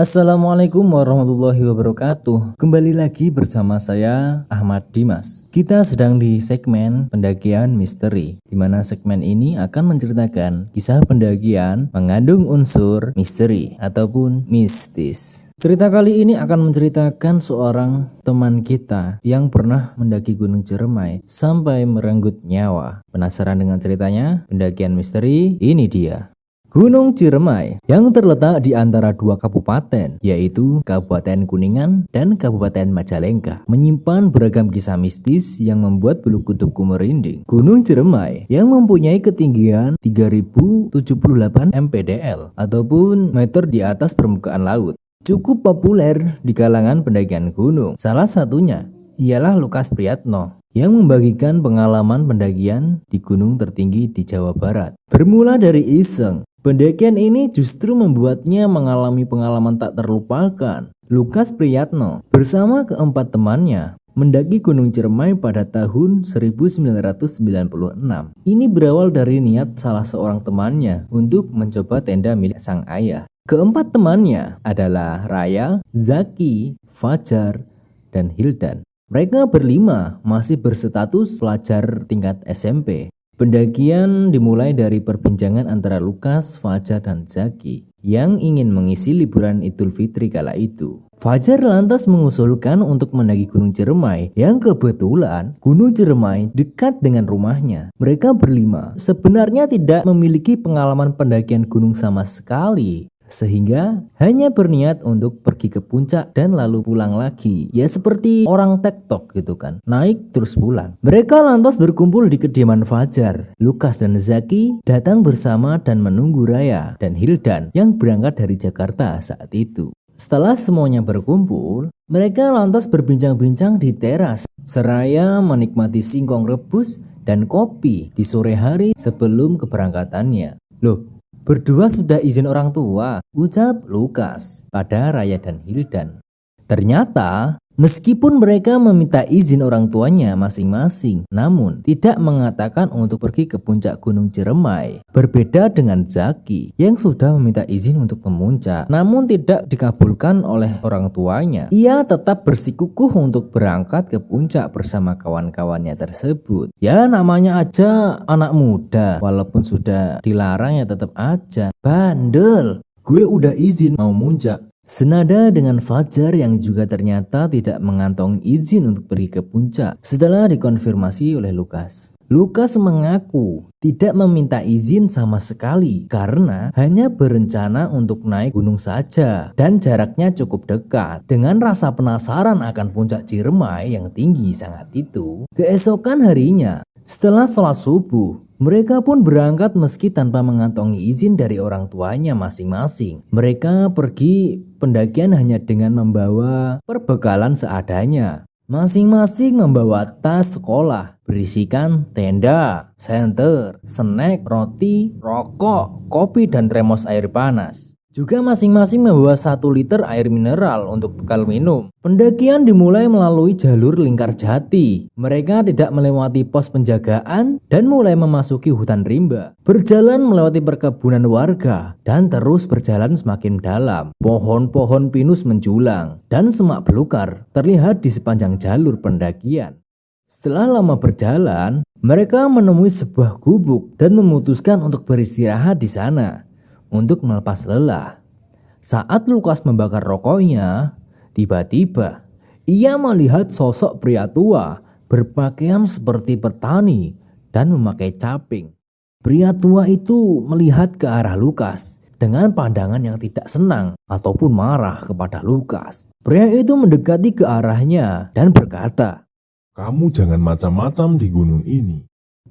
Assalamualaikum warahmatullahi wabarakatuh. Kembali lagi bersama saya Ahmad Dimas. Kita sedang di segmen pendakian misteri Di mana segmen ini akan menceritakan kisah pendakian mengandung unsur misteri ataupun mistis. Cerita kali ini akan menceritakan seorang teman kita yang pernah mendaki Gunung Ciremai sampai merenggut nyawa. Penasaran dengan ceritanya? Pendakian misteri ini dia Gunung Ciremai yang terletak di antara dua kabupaten yaitu Kabupaten Kuningan dan Kabupaten Majalengka menyimpan beragam kisah mistis yang membuat bulu kudukku merinding. Gunung Ciremai yang mempunyai ketinggian 3078 mPDL ataupun meter di atas permukaan laut cukup populer di kalangan pendakian gunung. Salah satunya ialah Lukas Priyatno yang membagikan pengalaman pendakian di gunung tertinggi di Jawa Barat. Bermula dari iseng, Pendakian ini justru membuatnya mengalami pengalaman tak terlupakan. Lukas Priyatno bersama keempat temannya mendaki Gunung Ciremai pada tahun 1996. Ini berawal dari niat salah seorang temannya untuk mencoba tenda milik sang ayah. Keempat temannya adalah Raya, Zaki, Fajar, dan Hildan. Mereka berlima masih berstatus pelajar tingkat SMP. Pendakian dimulai dari perbincangan antara Lukas, Fajar, dan Zaki yang ingin mengisi liburan Idul Fitri kala itu. Fajar lantas mengusulkan untuk mendaki Gunung Ciremai yang kebetulan Gunung Ciremai dekat dengan rumahnya. Mereka berlima sebenarnya tidak memiliki pengalaman pendakian gunung sama sekali sehingga hanya berniat untuk pergi ke puncak dan lalu pulang lagi. Ya seperti orang tektok gitu kan, naik terus pulang. Mereka lantas berkumpul di kediaman Fajar. Lukas dan Zaki datang bersama dan menunggu Raya dan Hildan yang berangkat dari Jakarta saat itu. Setelah semuanya berkumpul, mereka lantas berbincang-bincang di teras seraya menikmati singkong rebus dan kopi di sore hari sebelum keberangkatannya. Loh, Berdua sudah izin orang tua, ucap Lukas pada Raya dan Hildan. Ternyata Meskipun mereka meminta izin orang tuanya masing-masing, namun tidak mengatakan untuk pergi ke puncak Gunung Ciremai. Berbeda dengan Zaki yang sudah meminta izin untuk memuncak, namun tidak dikabulkan oleh orang tuanya. Ia tetap bersikukuh untuk berangkat ke puncak bersama kawan-kawannya tersebut. Ya namanya aja anak muda, walaupun sudah dilarang ya tetap aja. Bandel, gue udah izin mau muncak Senada dengan Fajar yang juga ternyata tidak mengantongi izin untuk pergi ke puncak setelah dikonfirmasi oleh Lukas. Lukas mengaku tidak meminta izin sama sekali karena hanya berencana untuk naik gunung saja dan jaraknya cukup dekat. Dengan rasa penasaran akan puncak Ciremai yang tinggi sangat itu, keesokan harinya setelah sholat subuh, mereka pun berangkat meski tanpa mengantongi izin dari orang tuanya masing-masing. Mereka pergi pendakian hanya dengan membawa perbekalan seadanya. Masing-masing membawa tas sekolah berisikan tenda, senter, snack, roti, rokok, kopi, dan termos air panas. Juga masing-masing membawa satu liter air mineral untuk bekal minum. Pendakian dimulai melalui jalur lingkar jati. Mereka tidak melewati pos penjagaan dan mulai memasuki hutan rimba. Berjalan melewati perkebunan warga dan terus berjalan semakin dalam. Pohon-pohon pinus menjulang dan semak belukar terlihat di sepanjang jalur pendakian. Setelah lama berjalan, mereka menemui sebuah gubuk dan memutuskan untuk beristirahat di sana untuk melepas lelah. Saat Lukas membakar rokoknya, tiba-tiba ia melihat sosok pria tua berpakaian seperti petani dan memakai caping. Pria tua itu melihat ke arah Lukas dengan pandangan yang tidak senang ataupun marah kepada Lukas. Pria itu mendekati ke arahnya dan berkata, "Kamu jangan macam-macam di gunung ini.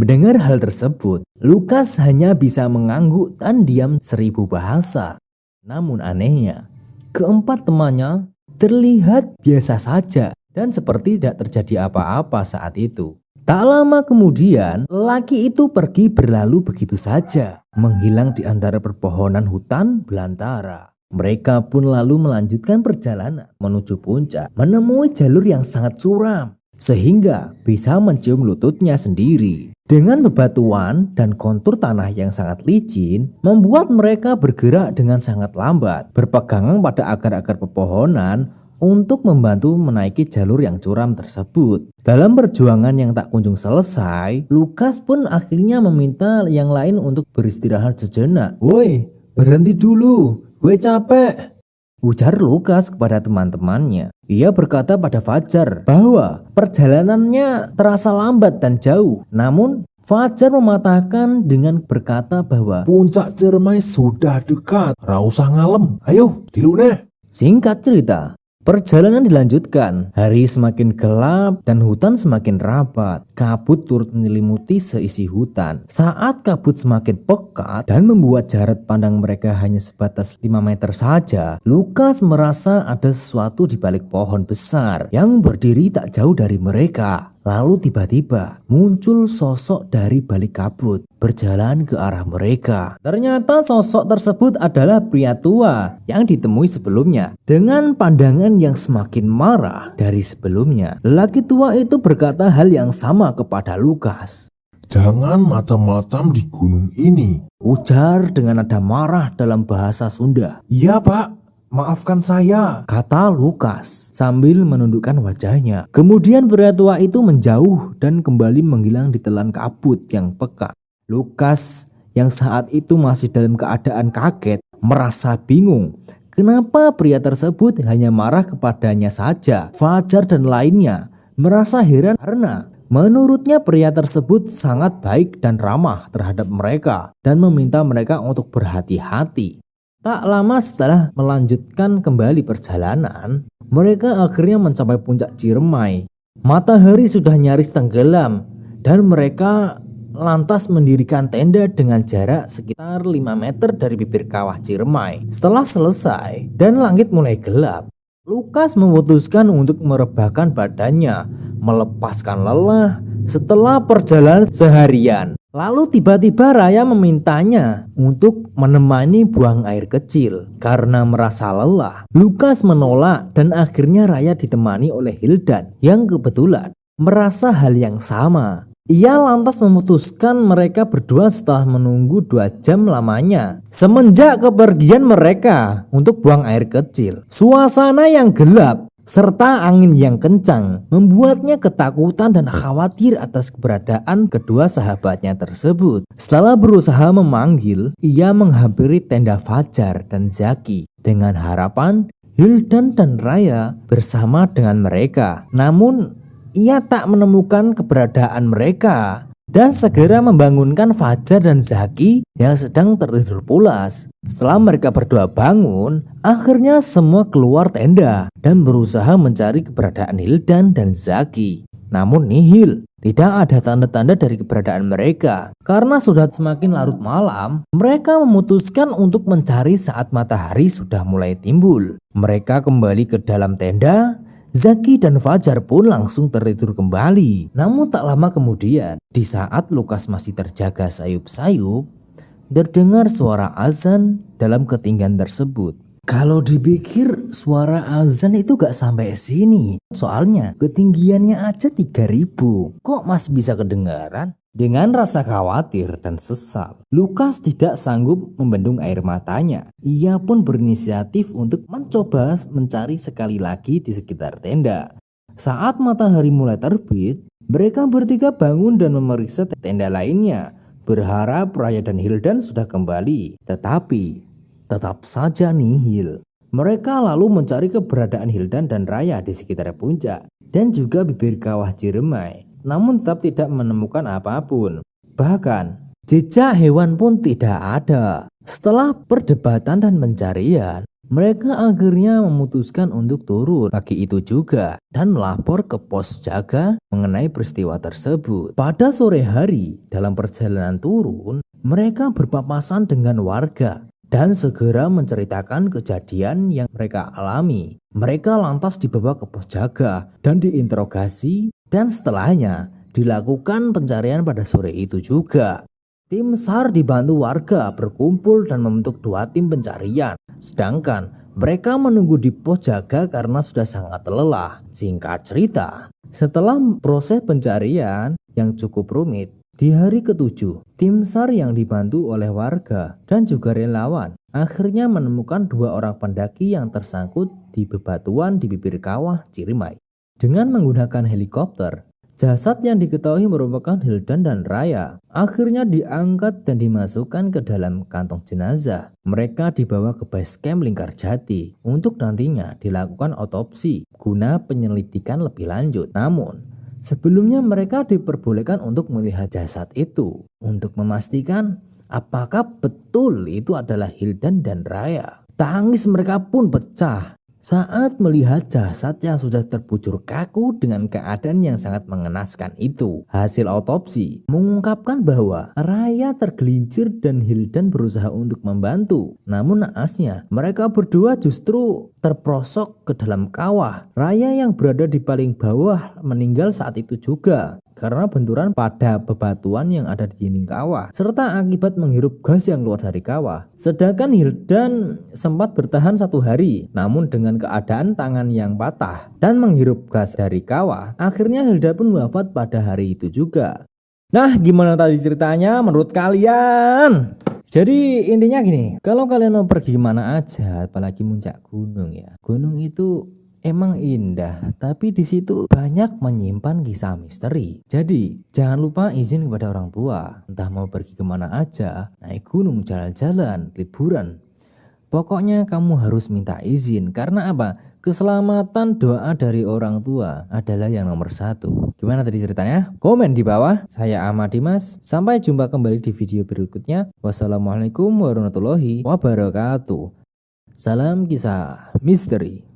Mendengar hal tersebut, Lukas hanya bisa mengangguk dan diam seribu bahasa. Namun anehnya, keempat temannya terlihat biasa saja dan seperti tidak terjadi apa-apa saat itu. Tak lama kemudian, laki itu pergi berlalu begitu saja, menghilang di antara perpohonan hutan belantara. Mereka pun lalu melanjutkan perjalanan menuju puncak, menemui jalur yang sangat curam, sehingga bisa mencium lututnya sendiri. Dengan bebatuan dan kontur tanah yang sangat licin, membuat mereka bergerak dengan sangat lambat, berpegangan pada akar-akar pepohonan untuk membantu menaiki jalur yang curam tersebut. Dalam perjuangan yang tak kunjung selesai, Lukas pun akhirnya meminta yang lain untuk beristirahat sejenak. Woi, berhenti dulu, gue capek. Ujar Lukas kepada teman-temannya. Ia berkata pada Fajar bahwa perjalanannya terasa lambat dan jauh. Namun Fajar mematahkan dengan berkata bahwa Puncak Ciremai sudah dekat. Rausah ngalem. Ayo, diluneh. Singkat cerita, Perjalanan dilanjutkan, hari semakin gelap dan hutan semakin rapat. Kabut turut menyelimuti seisi hutan. Saat kabut semakin pekat dan membuat jarak pandang mereka hanya sebatas 5 meter saja, Lukas merasa ada sesuatu di balik pohon besar yang berdiri tak jauh dari mereka. Lalu tiba-tiba muncul sosok dari balik kabut berjalan ke arah mereka. Ternyata sosok tersebut adalah pria tua yang ditemui sebelumnya. Dengan pandangan yang semakin marah dari sebelumnya, lelaki tua itu berkata hal yang sama kepada Lukas. Jangan macam-macam di gunung ini. Ujar dengan nada marah dalam bahasa Sunda. Iya pak, maafkan saya. Kata Lukas sambil menundukkan wajahnya. Kemudian pria tua itu menjauh dan kembali menghilang di telan kabut yang pekat. Lukas yang saat itu masih dalam keadaan kaget merasa bingung. Kenapa pria tersebut hanya marah kepadanya saja? Fajar dan lainnya merasa heran karena menurutnya pria tersebut sangat baik dan ramah terhadap mereka dan meminta mereka untuk berhati-hati. Tak lama setelah melanjutkan kembali perjalanan, mereka akhirnya mencapai puncak Ciremai. Matahari sudah nyaris tenggelam dan mereka lantas mendirikan tenda dengan jarak sekitar 5 meter dari bibir kawah Ciremai. Setelah selesai dan langit mulai gelap, Lukas memutuskan untuk merebahkan badannya, melepaskan lelah setelah perjalanan seharian. Lalu tiba-tiba Raya memintanya untuk menemani buang air kecil karena merasa lelah. Lukas menolak dan akhirnya Raya ditemani oleh Hildan yang kebetulan merasa hal yang sama. Ia lantas memutuskan mereka berdua setelah menunggu dua jam lamanya. Semenjak kepergian mereka untuk buang air kecil, suasana yang gelap serta angin yang kencang membuatnya ketakutan dan khawatir atas keberadaan kedua sahabatnya tersebut. Setelah berusaha memanggil, ia menghampiri tenda Fajar dan Zaki dengan harapan Hildan dan Raya bersama dengan mereka. Namun, ia tak menemukan keberadaan mereka dan segera membangunkan Fajar dan Zaki yang sedang tertidur pulas. Setelah mereka berdua bangun, akhirnya semua keluar tenda dan berusaha mencari keberadaan Hildan dan Zaki. Namun nihil, tidak ada tanda-tanda dari keberadaan mereka. Karena sudah semakin larut malam, mereka memutuskan untuk mencari saat matahari sudah mulai timbul. Mereka kembali ke dalam tenda Zaki dan Fajar pun langsung tertidur kembali. Namun tak lama kemudian, di saat Lukas masih terjaga sayup-sayup, terdengar suara azan dalam ketinggian tersebut. Kalau dipikir suara azan itu gak sampai sini. Soalnya ketinggiannya aja 3000. Kok masih bisa kedengaran? Dengan rasa khawatir dan sesal, Lukas tidak sanggup membendung air matanya. Ia pun berinisiatif untuk mencoba mencari sekali lagi di sekitar tenda. Saat matahari mulai terbit, mereka bertiga bangun dan memeriksa tenda lainnya, berharap Raya dan Hildan sudah kembali. Tetapi, tetap saja nihil. Mereka lalu mencari keberadaan Hildan dan Raya di sekitar puncak dan juga bibir kawah Jeremai namun tetap tidak menemukan apa pun. Bahkan, jejak hewan pun tidak ada. Setelah perdebatan dan pencarian, mereka akhirnya memutuskan untuk turun pagi itu juga dan melapor ke pos jaga mengenai peristiwa tersebut. Pada sore hari dalam perjalanan turun, mereka berpapasan dengan warga dan segera menceritakan kejadian yang mereka alami. Mereka lantas dibawa ke pos jaga dan diinterogasi dan setelahnya dilakukan pencarian pada sore itu juga. Tim SAR dibantu warga berkumpul dan membentuk dua tim pencarian. Sedangkan mereka menunggu di pos jaga karena sudah sangat lelah. Singkat cerita, setelah proses pencarian yang cukup rumit, Di hari ketujuh, tim SAR yang dibantu oleh warga dan juga relawan akhirnya menemukan dua orang pendaki yang tersangkut di bebatuan di bibir kawah Cirimai. Dengan menggunakan helikopter, jasad yang diketahui merupakan Hildan dan Raya akhirnya diangkat dan dimasukkan ke dalam kantong jenazah. Mereka dibawa ke base camp Lingkar Jati untuk nantinya dilakukan otopsi guna penyelidikan lebih lanjut. Namun, sebelumnya mereka diperbolehkan untuk melihat jasad itu untuk memastikan apakah betul itu adalah Hildan dan Raya. Tangis mereka pun pecah saat melihat jasad yang sudah terbujur kaku dengan keadaan yang sangat mengenaskan itu, hasil otopsi mengungkapkan bahwa Raya tergelincir dan Hildan berusaha untuk membantu. Namun naasnya, mereka berdua justru terprosok ke dalam kawah. Raya yang berada di paling bawah meninggal saat itu juga karena benturan pada bebatuan yang ada di dinding kawah serta akibat menghirup gas yang keluar dari kawah. Sedangkan Hildan sempat bertahan satu hari namun dengan keadaan tangan yang patah dan menghirup gas dari kawah akhirnya Hilda pun wafat pada hari itu juga. Nah gimana tadi ceritanya menurut kalian? Jadi intinya gini, kalau kalian mau pergi mana aja, apalagi muncak gunung ya, gunung itu emang indah, tapi di situ banyak menyimpan kisah misteri. Jadi, jangan lupa izin kepada orang tua, entah mau pergi ke mana aja, naik gunung, jalan-jalan, liburan. Pokoknya kamu harus minta izin, karena apa? Keselamatan doa dari orang tua adalah yang nomor satu. Gimana tadi ceritanya? Komen di bawah. Saya Ahmad Dimas. Sampai jumpa kembali di video berikutnya. Wassalamualaikum warahmatullahi wabarakatuh. Salam kisah misteri.